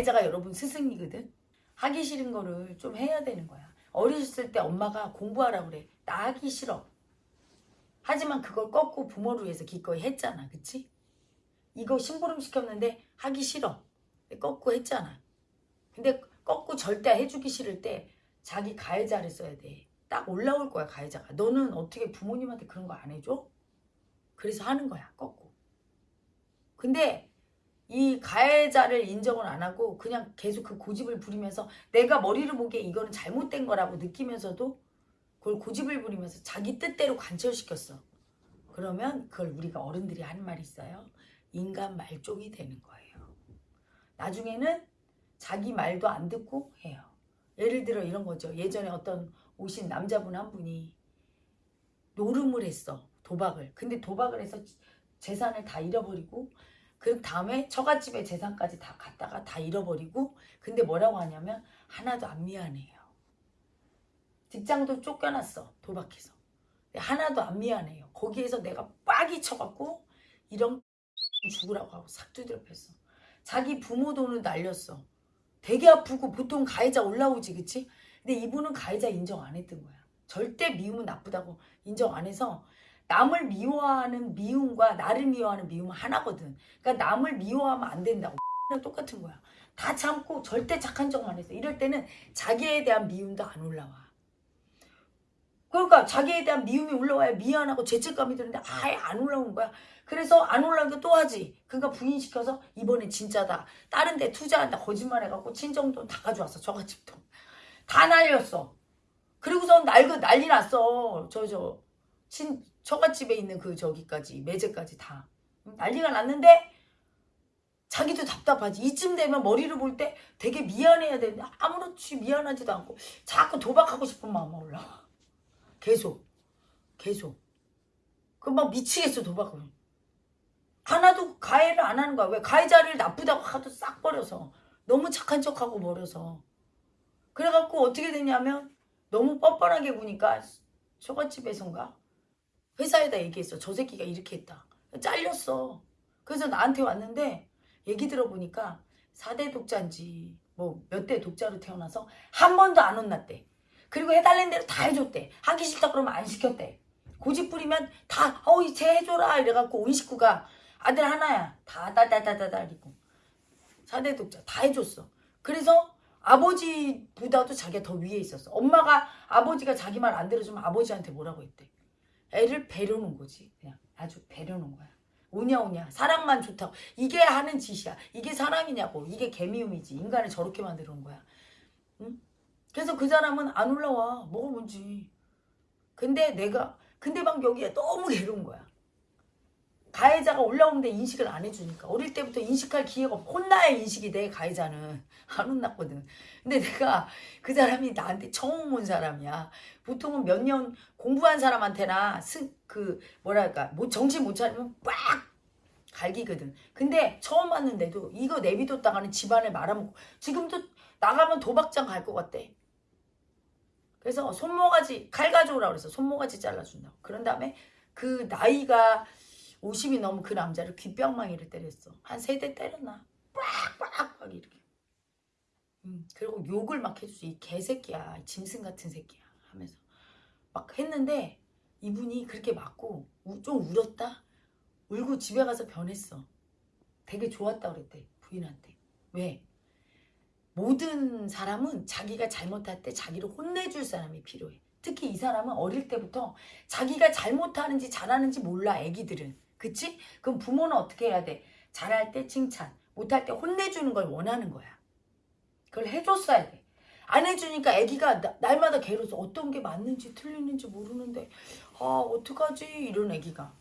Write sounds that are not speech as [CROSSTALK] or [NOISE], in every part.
가해자가 여러분 스승이거든. 하기 싫은 거를 좀 해야 되는 거야. 어리셨을 때 엄마가 공부하라 그래. 나 하기 싫어. 하지만 그걸 꺾고 부모를 위해서 기꺼이 했잖아. 그치? 이거 심부름 시켰는데 하기 싫어. 꺾고 했잖아. 근데 꺾고 절대 해주기 싫을 때 자기 가해자를 써야 돼. 딱 올라올 거야 가해자가. 너는 어떻게 부모님한테 그런 거 안 해줘? 그래서 하는 거야 꺾고. 근데 이 가해자를 인정을 안 하고 그냥 계속 그 고집을 부리면서 내가 머리를 보기에 이거는 잘못된 거라고 느끼면서도 그걸 고집을 부리면서 자기 뜻대로 관철시켰어. 그러면 그걸 우리가 어른들이 하는 말이 있어요. 인간 말종이 되는 거예요. 나중에는 자기 말도 안 듣고 해요. 예를 들어 이런 거죠. 예전에 어떤 오신 남자분 한 분이 노름을 했어. 도박을. 근데 도박을 해서 재산을 다 잃어버리고 그 다음에 처갓집에 재산까지 다 갖다가 다 잃어버리고 근데 뭐라고 하냐면 하나도 안 미안해요. 직장도 쫓겨났어. 도박해서. 하나도 안 미안해요. 거기에서 내가 빡이 쳐갖고 이런 [LAUGHS] 죽으라고 하고 싹 두드려 팼어. 자기 부모 돈을 날렸어. 되게 아프고 보통 가해자 올라오지 그치? 근데 이분은 가해자 인정 안 했던 거야. 절대 미움은 나쁘다고 인정 안 해서 남을 미워하는 미움과 나를 미워하는 미움은 하나거든. 그러니까 남을 미워하면 안 된다고. 똑같은 거야. 다 참고 절대 착한 척만 했어. 이럴 때는 자기에 대한 미움도 안 올라와. 그러니까 자기에 대한 미움이 올라와야 미안하고 죄책감이 드는데 아예 안 올라오는 거야. 그래서 안 올라오니까 또 하지. 그러니까 부인시켜서 이번에 진짜다. 다른 데 투자한다. 거짓말 해갖고 친정돈 다 가져왔어. 저같집 돈. 다 날렸어. 그리고선 날고 난리 났어. 저, 저, 친, 처갓집에 있는 그 저기까지, 매제까지 다. 난리가 났는데, 자기도 답답하지. 이쯤 되면 머리를 볼 때 되게 미안해야 되는데, 아무렇지 미안하지도 않고, 자꾸 도박하고 싶은 마음이 올라와. 계속. 계속. 그막 미치겠어, 도박을. 하나도 가해를 안 하는 거야. 왜? 가해자를 나쁘다고 하도 싹 버려서. 너무 착한 척하고 버려서. 그래갖고 어떻게 되냐면, 너무 뻔뻔하게 구니까, 처갓집에선가? 회사에다 얘기했어. 저 새끼가 이렇게 했다. 잘렸어. 그래서 나한테 왔는데 얘기 들어보니까 4대 독자인지 뭐 몇 대 독자로 태어나서 한 번도 안 혼났대. 그리고 해달라는 대로 다 해줬대. 하기 싫다 그러면 안 시켰대. 고집 부리면 다 어이 쟤 해줘라 이래갖고 온 식구가 아들 하나야. 다 다다다다다 이고 4대 독자 다 해줬어. 그래서 아버지보다도 자기가 더 위에 있었어. 엄마가 아버지가 자기 말 안 들어주면 아버지한테 뭐라고 했대. 애를 배려놓은 거지. 그냥 아주 배려놓은 거야. 오냐 오냐 사랑만 좋다고 이게 하는 짓이야. 이게 사랑이냐고 이게 개미움이지. 인간을 저렇게 만들어 놓은 거야. 응? 그래서 그 사람은 안 올라와. 뭐가 뭔지. 근데 내가 근데 막 여기에 너무 괴로운 거야. 가해자가 올라오는데 인식을 안 해주니까. 어릴 때부터 인식할 기회가 없 혼나야 인식이 돼 가해자는. [LAUGHS] 안 혼났거든. 근데 내가 그 사람이 나한테 처음 온 사람이야. 보통은 몇 년 공부한 사람한테나 스, 그 뭐랄까 뭐 정신 못 차리면 빡 갈기거든. 근데 처음 왔는데도 이거 내비뒀다가는 집안에 말아먹고 지금도 나가면 도박장 갈 것 같대. 그래서 손모가지 칼 가져오라 그래서 손모가지 잘라준다고. 그런 다음에 그 나이가 50이 넘은 그 남자를 귓병망이를 때렸어. 한 세 대 때렸나? 빡빡빡 이렇게. 음, 그리고 욕을 막 해주지. 이 개새끼야. 짐승 같은 새끼야. 하면서. 막 했는데 이분이 그렇게 맞고 우, 좀 울었다? 울고 집에 가서 변했어. 되게 좋았다 그랬대. 부인한테. 왜? 모든 사람은 자기가 잘못할 때 자기를 혼내줄 사람이 필요해. 특히 이 사람은 어릴 때부터 자기가 잘못하는지 잘하는지 몰라 애기들은 그치? 그럼 부모는 어떻게 해야 돼? 잘할 때 칭찬, 못할 때 혼내주는 걸 원하는 거야. 그걸 해줬어야 돼. 안 해주니까 애기가 나, 날마다 괴로워서 어떤 게 맞는지 틀리는지 모르는데 아 어떡하지 이런 애기가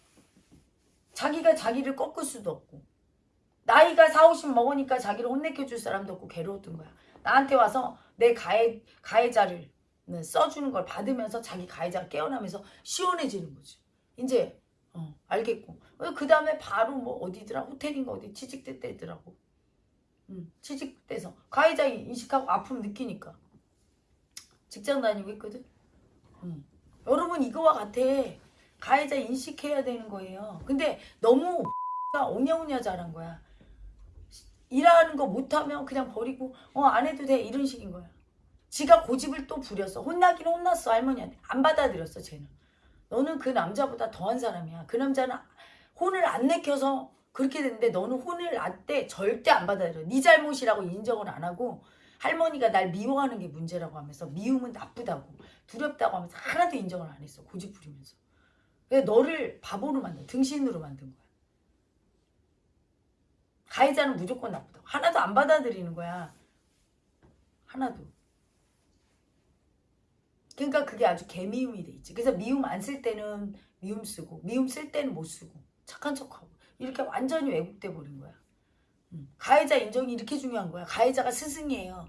자기가 자기를 꺾을 수도 없고 나이가 4, 50 먹으니까 자기를 혼내켜줄 사람도 없고 괴로웠던 거야. 나한테 와서 내 가해, 가해자를 써주는 걸 받으면서 자기 가해자가 깨어나면서 시원해지는 거지. 이제 어, 알겠고. 그 다음에 바로 뭐 어디더라? 호텔인가 어디 취직됐대더라고. 음, 취직돼서. 가해자 인식하고 아픔 느끼니까. 직장 다니고 있거든. 음. 여러분 이거와 같아. 가해자 인식해야 되는 거예요. 근데 너무 오냐오냐 잘한 거야. 일하는 거 못하면 그냥 버리고 어 안 해도 돼 이런 식인 거야. 지가 고집을 또 부렸어. 혼나긴 혼났어 할머니한테. 안 받아들였어 쟤는. 너는 그 남자보다 더한 사람이야. 그 남자는 혼을 안 내켜서 그렇게 됐는데 너는 혼을 놨대 절대 안 받아들여. 네 잘못이라고 인정을 안 하고 할머니가 날 미워하는 게 문제라고 하면서 미움은 나쁘다고 두렵다고 하면서 하나도 인정을 안 했어. 고집 부리면서. 왜 너를 바보로 만든 등신으로 만든 거야. 가해자는 무조건 나쁘다고. 하나도 안 받아들이는 거야. 하나도. 그러니까 그게 아주 개미움이 돼 있지. 그래서 미움 안 쓸 때는 미움 쓰고 미움 쓸 때는 못 쓰고 착한 척하고 이렇게 완전히 왜곡돼 버린 거야. 음. 가해자 인정이 이렇게 중요한 거야. 가해자가 스승이에요.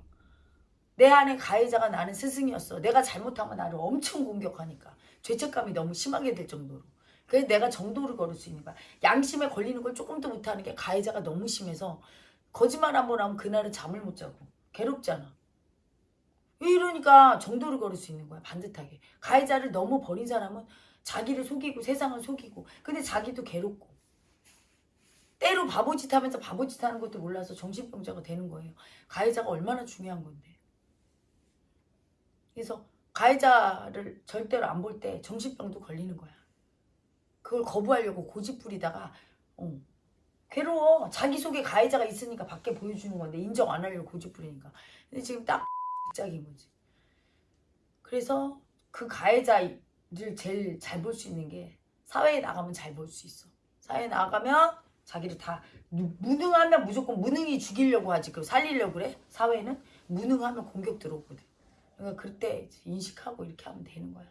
내 안에 가해자가 나는 스승이었어. 내가 잘못하면 나를 엄청 공격하니까 죄책감이 너무 심하게 될 정도로. 그래서 내가 정도를 걸을 수 있는 거야. 양심에 걸리는 걸 조금도 못하는 게 가해자가 너무 심해서 거짓말 한 번 하면 그날은 잠을 못 자고 괴롭잖아. 이러니까 정도를 걸을 수 있는 거야 반듯하게. 가해자를 너무 버린 사람은 자기를 속이고 세상을 속이고 근데 자기도 괴롭고 때로 바보짓 하면서 바보짓 하는 것도 몰라서 정신병자가 되는 거예요. 가해자가 얼마나 중요한 건데. 그래서 가해자를 절대로 안 볼 때 정신병도 걸리는 거야. 그걸 거부하려고 고집 부리다가 어, 괴로워. 자기 속에 가해자가 있으니까 밖에 보여주는 건데 인정 안 하려고 고집 부리니까. 근데 지금 딱 [LAUGHS] 짝인 거지. 그래서 그 가해자 를 제일 잘 볼 수 있는 게 사회에 나가면 잘 볼 수 있어. 사회에 나가면 자기를 다 무- 무능하면 무조건 무능히 죽이려고 하지. 그 살리려고 그래. 사회는 무능하면 공격 들어오거든. 그러니까 그때 인식하고 이렇게 하면 되는 거야.